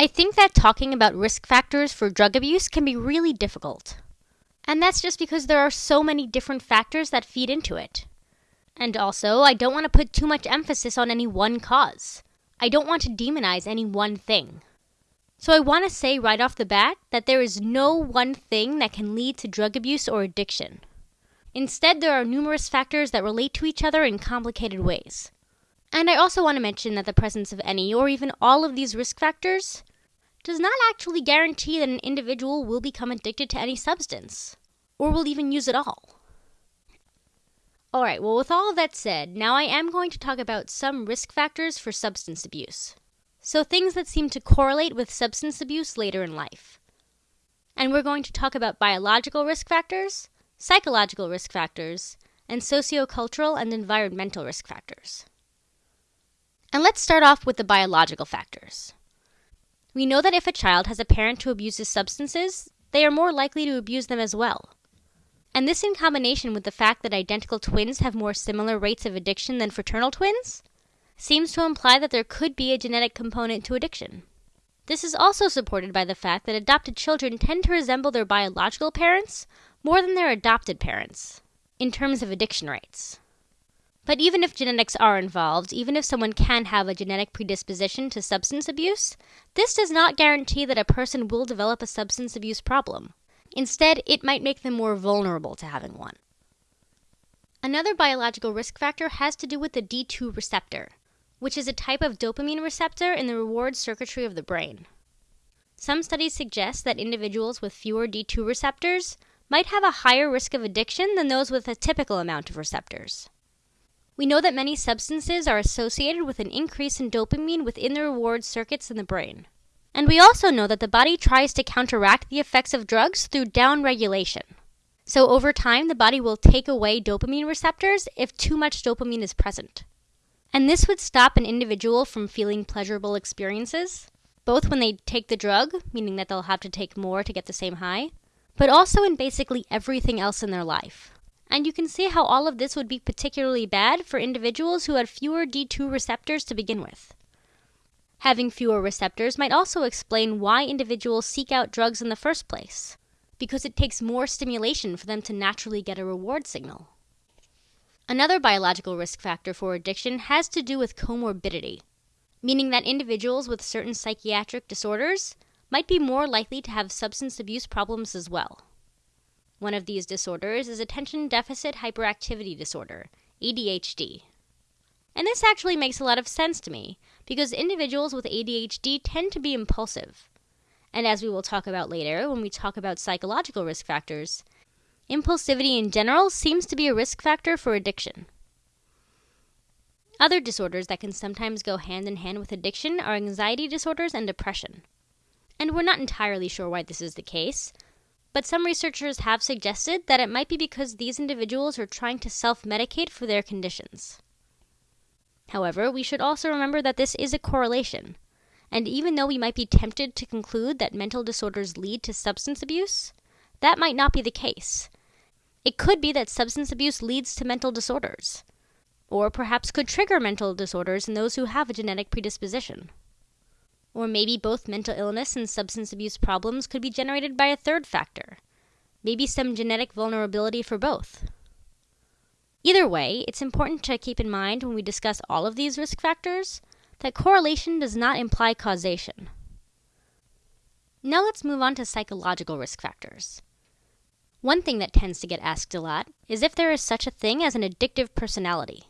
I think that talking about risk factors for drug abuse can be really difficult. And that's just because there are so many different factors that feed into it. And also, I don't want to put too much emphasis on any one cause. I don't want to demonize any one thing. So I want to say right off the bat that there is no one thing that can lead to drug abuse or addiction. Instead, there are numerous factors that relate to each other in complicated ways. And I also want to mention that the presence of any or even all of these risk factors does not actually guarantee that an individual will become addicted to any substance, or will even use it all. Alright, well, with all that said, now I am going to talk about some risk factors for substance abuse. So, things that seem to correlate with substance abuse later in life. And we're going to talk about biological risk factors, psychological risk factors, and sociocultural and environmental risk factors. And let's start off with the biological factors. We know that if a child has a parent who abuses substances, they are more likely to abuse them as well. And this, in combination with the fact that identical twins have more similar rates of addiction than fraternal twins, seems to imply that there could be a genetic component to addiction. This is also supported by the fact that adopted children tend to resemble their biological parents more than their adopted parents in terms of addiction rates. But even if genetics are involved, even if someone can have a genetic predisposition to substance abuse, this does not guarantee that a person will develop a substance abuse problem. Instead, it might make them more vulnerable to having one. Another biological risk factor has to do with the D2 receptor, which is a type of dopamine receptor in the reward circuitry of the brain. Some studies suggest that individuals with fewer D2 receptors might have a higher risk of addiction than those with a typical amount of receptors. We know that many substances are associated with an increase in dopamine within the reward circuits in the brain. And we also know that the body tries to counteract the effects of drugs through downregulation. So over time, the body will take away dopamine receptors if too much dopamine is present. And this would stop an individual from feeling pleasurable experiences, both when they take the drug, meaning that they'll have to take more to get the same high, but also in basically everything else in their life. And you can see how all of this would be particularly bad for individuals who had fewer D2 receptors to begin with. Having fewer receptors might also explain why individuals seek out drugs in the first place, because it takes more stimulation for them to naturally get a reward signal. Another biological risk factor for addiction has to do with comorbidity, meaning that individuals with certain psychiatric disorders might be more likely to have substance abuse problems as well. One of these disorders is attention deficit hyperactivity disorder, ADHD. And this actually makes a lot of sense to me because individuals with ADHD tend to be impulsive. And as we will talk about later when we talk about psychological risk factors, impulsivity in general seems to be a risk factor for addiction. Other disorders that can sometimes go hand in hand with addiction are anxiety disorders and depression. And we're not entirely sure why this is the case, but some researchers have suggested that it might be because these individuals are trying to self medicate for their conditions. However, we should also remember that this is a correlation, and even though we might be tempted to conclude that mental disorders lead to substance abuse, that might not be the case. It could be that substance abuse leads to mental disorders, or perhaps could trigger mental disorders in those who have a genetic predisposition. Or maybe both mental illness and substance abuse problems could be generated by a third factor. Maybe some genetic vulnerability for both. Either way, it's important to keep in mind when we discuss all of these risk factors that correlation does not imply causation. Now let's move on to psychological risk factors. One thing that tends to get asked a lot is if there is such a thing as an addictive personality.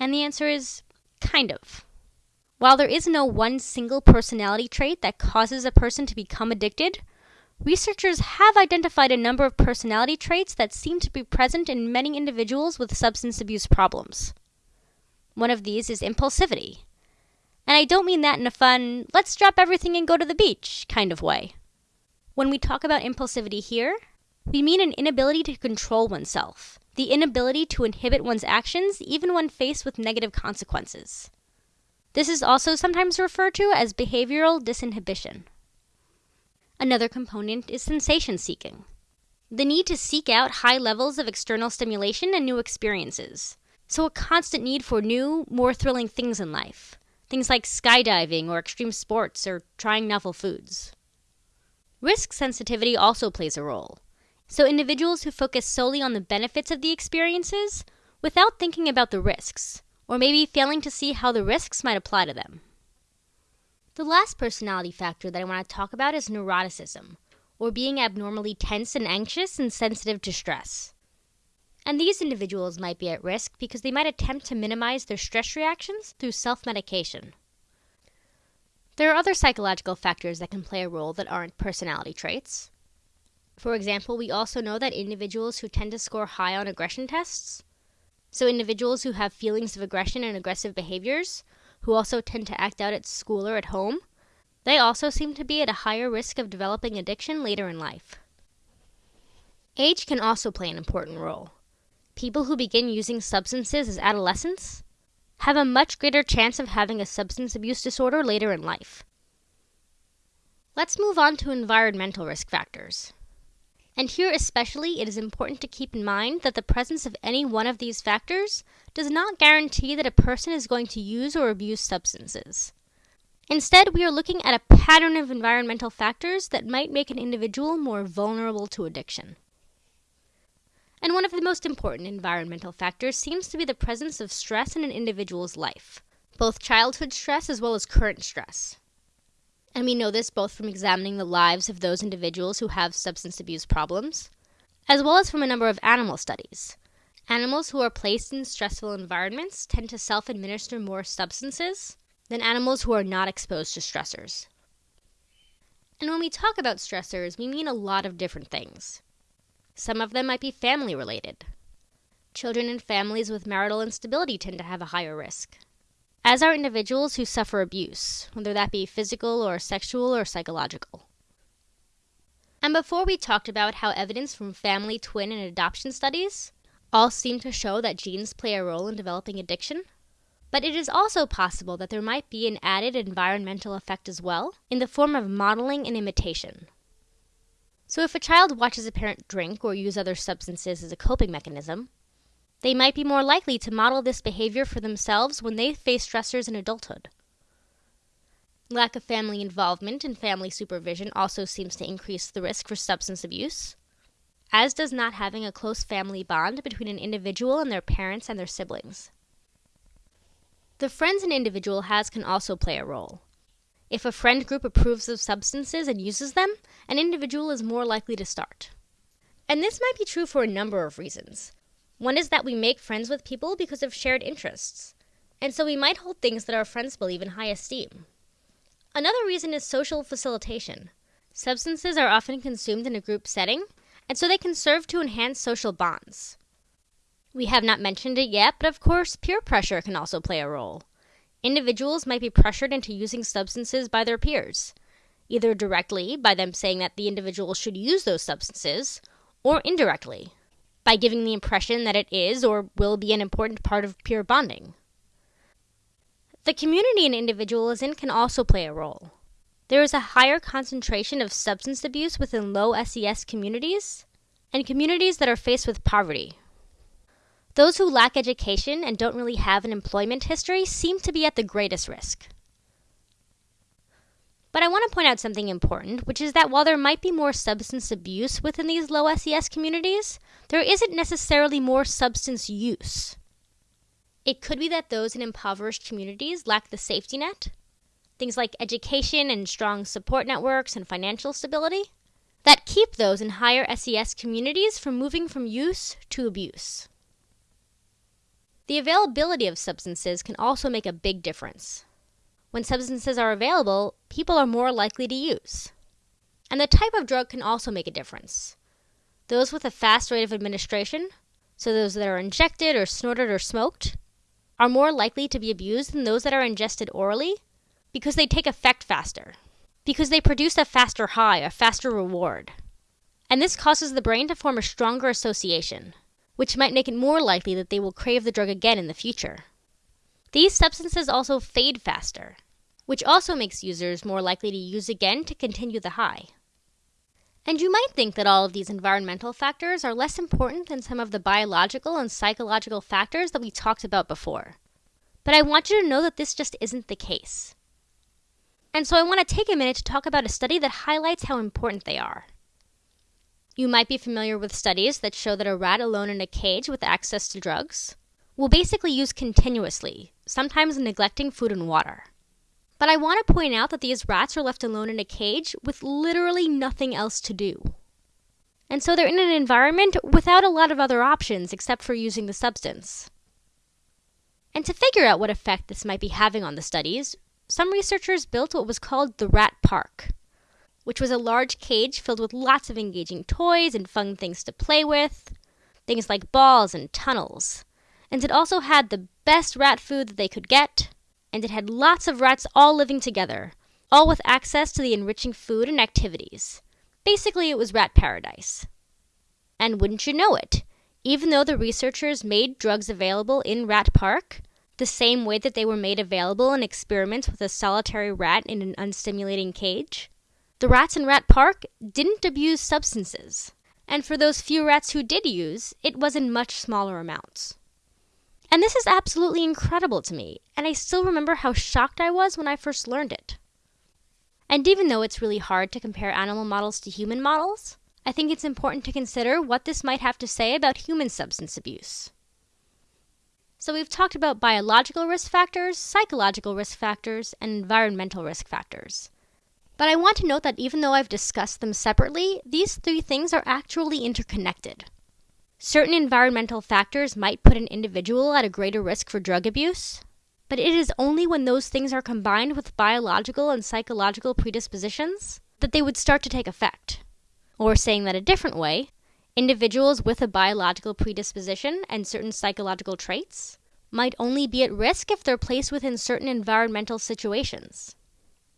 And the answer is kind of. While there is no one single personality trait that causes a person to become addicted, researchers have identified a number of personality traits that seem to be present in many individuals with substance abuse problems. One of these is impulsivity. And I don't mean that in a fun, let's drop everything and go to the beach kind of way. When we talk about impulsivity here, we mean an inability to control oneself, the inability to inhibit one's actions even when faced with negative consequences. This is also sometimes referred to as behavioral disinhibition. Another component is sensation seeking. The need to seek out high levels of external stimulation and new experiences. So, a constant need for new, more thrilling things in life, things like skydiving or extreme sports or trying novel foods. Risk sensitivity also plays a role. So, individuals who focus solely on the benefits of the experiences without thinking about the risks, or maybe failing to see how the risks might apply to them. The last personality factor that I want to talk about is neuroticism, or being abnormally tense and anxious and sensitive to stress. And these individuals might be at risk because they might attempt to minimize their stress reactions through self medication. There are other psychological factors that can play a role that aren't personality traits. For example, we also know that individuals who tend to score high on aggression tests, so individuals who have feelings of aggression and aggressive behaviors, who also tend to act out at school or at home, they also seem to be at a higher risk of developing addiction later in life. Age can also play an important role. People who begin using substances as adolescents have a much greater chance of having a substance abuse disorder later in life. Let's move on to environmental risk factors. And here, especially, it is important to keep in mind that the presence of any one of these factors does not guarantee that a person is going to use or abuse substances. Instead, we are looking at a pattern of environmental factors that might make an individual more vulnerable to addiction. And one of the most important environmental factors seems to be the presence of stress in an individual's life, both childhood stress as well as current stress. And we know this both from examining the lives of those individuals who have substance abuse problems, as well as from a number of animal studies. Animals who are placed in stressful environments tend to self administer more substances than animals who are not exposed to stressors. And when we talk about stressors, we mean a lot of different things. Some of them might be family related. Children in families with marital instability tend to have a higher risk, as are individuals who suffer abuse, whether that be physical or sexual or psychological. And before we talked about how evidence from family, twin, and adoption studies all seem to show that genes play a role in developing addiction, but it is also possible that there might be an added environmental effect as well, in the form of modeling and imitation. So, if a child watches a parent drink or use other substances as a coping mechanism, they might be more likely to model this behavior for themselves when they face stressors in adulthood. Lack of family involvement and family supervision also seems to increase the risk for substance abuse, as does not having a close family bond between an individual and their parents and their siblings. The friends an individual has can also play a role. If a friend group approves of substances and uses them, an individual is more likely to start. And this might be true for a number of reasons. One is that we make friends with people because of shared interests, and so we might hold things that our friends believe in high esteem. Another reason is social facilitation. Substances are often consumed in a group setting, and so they can serve to enhance social bonds. We have not mentioned it yet, but of course, peer pressure can also play a role individuals might be pressured into using substances by their peers, either directly by them saying that the individual should use those substances, or indirectly by giving the impression that it is or will be an important part of peer bonding. The community an individual is in can also play a role. There is a higher concentration of substance abuse within low SES communities and communities that are faced with poverty, those who lack education and don't really have an employment history seem to be at the greatest risk. But I want to point out something important, which is that while there might be more substance abuse within these low SES communities, there isn't necessarily more substance use. It could be that those in impoverished communities lack the safety net, things like education and strong support networks and financial stability, that keep those in higher SES communities from moving from use to abuse. The availability of substances can also make a big difference. When substances are available, people are more likely to use. And the type of drug can also make a difference. Those with a fast rate of administration, so those that are injected or snorted or smoked, are more likely to be abused than those that are ingested orally because they take effect faster, because they produce a faster high, a faster reward. And this causes the brain to form a stronger association which might make it more likely that they will crave the drug again in the future. These substances also fade faster, which also makes users more likely to use again to continue the high. And you might think that all of these environmental factors are less important than some of the biological and psychological factors that we talked about before. But I want you to know that this just isn't the case. And so I want to take a minute to talk about a study that highlights how important they are. You might be familiar with studies that show that a rat alone in a cage with access to drugs will basically use continuously, sometimes neglecting food and water. But I want to point out that these rats are left alone in a cage with literally nothing else to do. And so they're in an environment without a lot of other options except for using the substance. And to figure out what effect this might be having on the studies, some researchers built what was called the Rat Park, which was a large cage filled with lots of engaging toys and fun things to play with, things like balls and tunnels. And it also had the best rat food that they could get, and it had lots of rats all living together, all with access to the enriching food and activities. Basically, it was rat paradise. And wouldn't you know it, even though the researchers made drugs available in Rat Park, the same way that they were made available in experiments with a solitary rat in an unstimulating cage, the rats in Rat Park didn't abuse substances. And for those few rats who did use, it was in much smaller amounts. And this is absolutely incredible to me, and I still remember how shocked I was when I first learned it. And even though it's really hard to compare animal models to human models, I think it's important to consider what this might have to say about human substance abuse. So, we've talked about biological risk factors, psychological risk factors, and environmental risk factors. But I want to note that even though I've discussed them separately, these three things are actually interconnected. Certain environmental factors might put an individual at a greater risk for drug abuse, but it is only when those things are combined with biological and psychological predispositions that they would start to take effect. Or saying that a different way, individuals with a biological predisposition and certain psychological traits might only be at risk if they're placed within certain environmental situations.